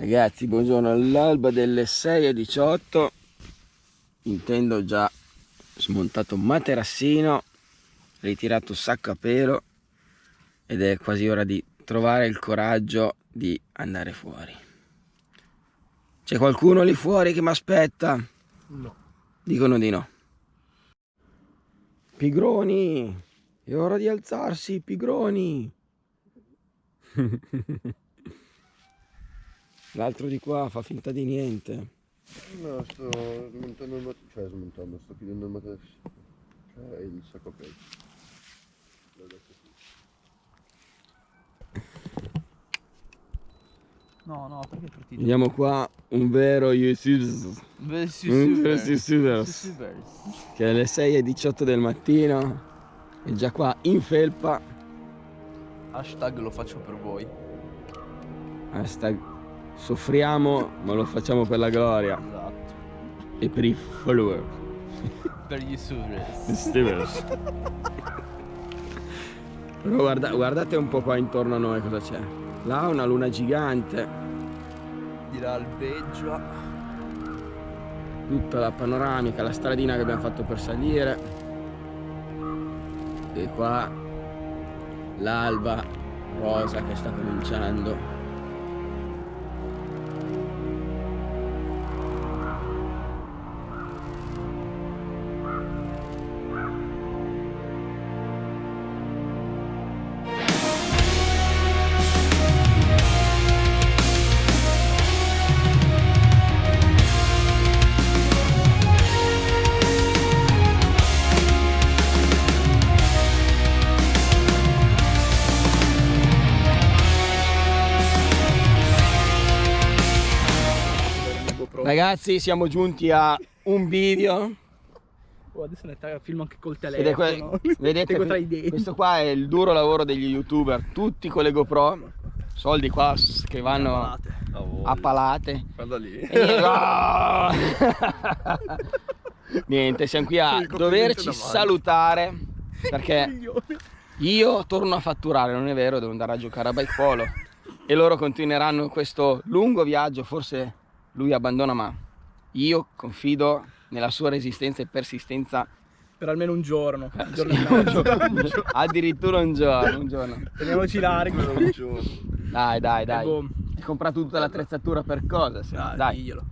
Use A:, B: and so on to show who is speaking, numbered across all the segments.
A: Ragazzi, buongiorno all'alba delle 6.18 Intendo già smontato un materassino Ritirato sacco a pelo Ed è quasi ora di trovare il coraggio di andare fuori. C'è qualcuno lì fuori che mi aspetta?
B: No.
A: Dicono di no. Pigroni È ora di alzarsi, pigroni L'altro di qua fa finta di niente.
B: No, sto smontando il materasso, cioè smontando, sto chiudendo il materasso. Cioè il sacco pelo.
C: No, no, perché è partito?
A: Vediamo qua un vero YouTube. Un vero YouTuber. Che è alle 6.18 del mattino. È già qua in felpa.
C: Hashtag lo faccio per voi.
A: Hashtag soffriamo ma lo facciamo per la gloria.
C: Esatto.
A: E per i follower.
C: Per gli.
A: Stevens. Però guarda, guardate un po' qua intorno a noi cosa c'è. Là una luna gigante.
C: Di là albeggia.
A: Tutta la panoramica, la stradina che abbiamo fatto per salire. E qua l'alba rosa che sta cominciando. Ragazzi siamo giunti a un video
C: Oh, adesso ne filmo anche col telefono.
A: vedete
C: denti.
A: questo qua è il duro lavoro degli youtuber tutti con le GoPro soldi qua che vanno a palate
B: Guarda lì.
A: E- niente siamo qui a doverci
B: davanti.
A: salutare perché io torno a fatturare non è vero devo andare a giocare a bike polo e loro continueranno questo lungo viaggio forse lui abbandona ma io confido nella sua resistenza e persistenza
C: Per almeno un giorno. Un giorno
A: Sì, un giorno. addirittura un giorno, un giorno.
C: Teniamoci larghi.
A: Dai, dai, dai.
C: boom.
A: Hai comprato tutta l'attrezzatura per cosa? se?
C: Dai,
A: Dai.
C: diglielo.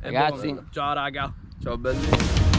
C: E
A: Ragazzi.
C: boom. Ciao raga.
B: Ciao belli.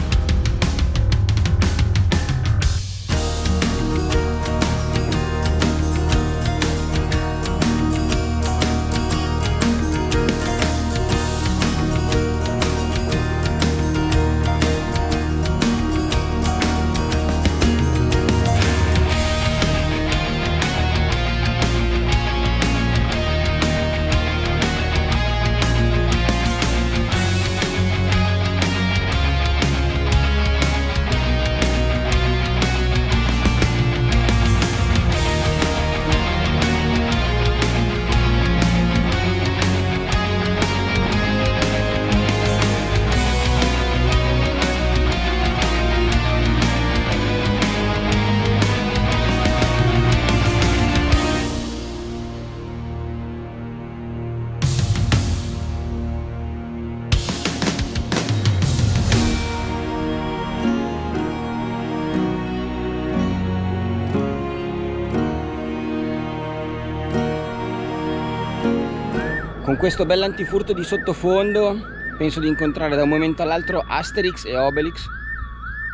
A: Con questo bell'antifurto di sottofondo penso di incontrare da un momento all'altro Asterix e Obelix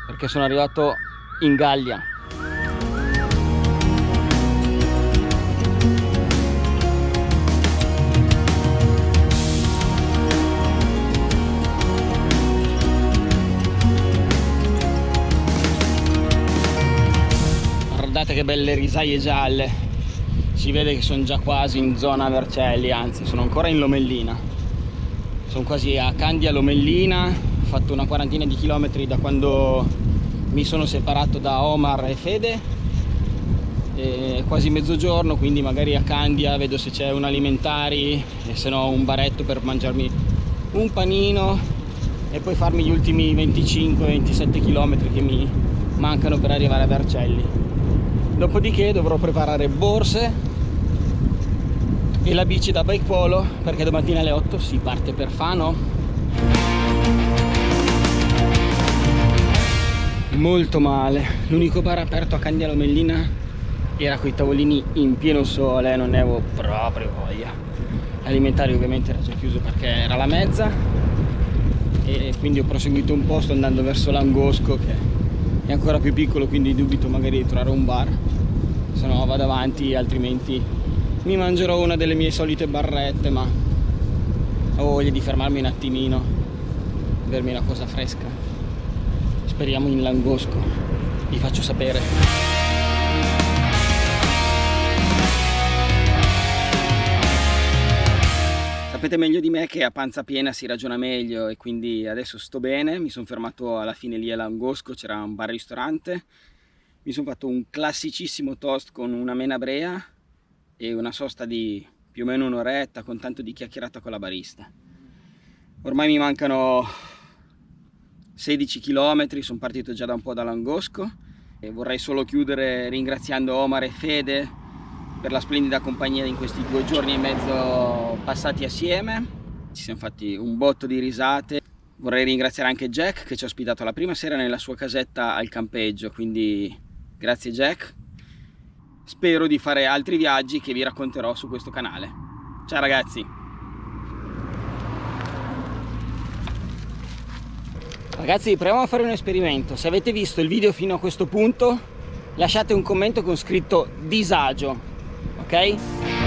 A: perché sono arrivato in Gallia. Guardate che belle risaie gialle si vede che sono già quasi in zona Vercelli anzi sono ancora in Lomellina. Sono quasi a Candia Lomellina ho fatto una quarantina di chilometri da quando mi sono separato da Omar e Fede. È quasi mezzogiorno quindi magari a Candia vedo se c'è un alimentari e se no un baretto per mangiarmi un panino e poi farmi gli ultimi 25-27 km che mi mancano per arrivare a Vercelli. Dopodiché dovrò preparare borse e la bici da bike polo perché domattina alle 8 si parte per Fano. Molto male. L'unico bar aperto a Candia Lomellina era con i tavolini in pieno sole non ne avevo proprio voglia. L'alimentare ovviamente era già chiuso perché era la mezza. E quindi ho proseguito un po' sto andando verso l'angosco che è ancora più piccolo quindi dubito magari di trovare un bar. Se no vado avanti altrimenti mi mangerò una delle mie solite barrette ma ho voglia di fermarmi un attimino bermi una cosa fresca. Speriamo in langosco vi faccio sapere. Sapete meglio di me che a panza piena si ragiona meglio e quindi adesso sto bene. Mi sono fermato alla fine lì a Langosco c'era un bar ristorante. Mi sono fatto un classicissimo toast con una mena brea e una sosta di più o meno un'oretta con tanto di chiacchierata con la barista. Ormai mi mancano 16 km sono partito già da un po' da Langosco e vorrei solo chiudere ringraziando Omar e Fede per la splendida compagnia in questi due giorni e mezzo passati assieme. Ci siamo fatti un botto di risate. Vorrei ringraziare anche Jack che ci ha ospitato la prima sera nella sua casetta al campeggio quindi grazie Jack spero di fare altri viaggi che vi racconterò su questo canale. Ciao ragazzi. Ragazzi proviamo a fare un esperimento. Se avete visto il video fino a questo punto lasciate un commento con scritto disagio ok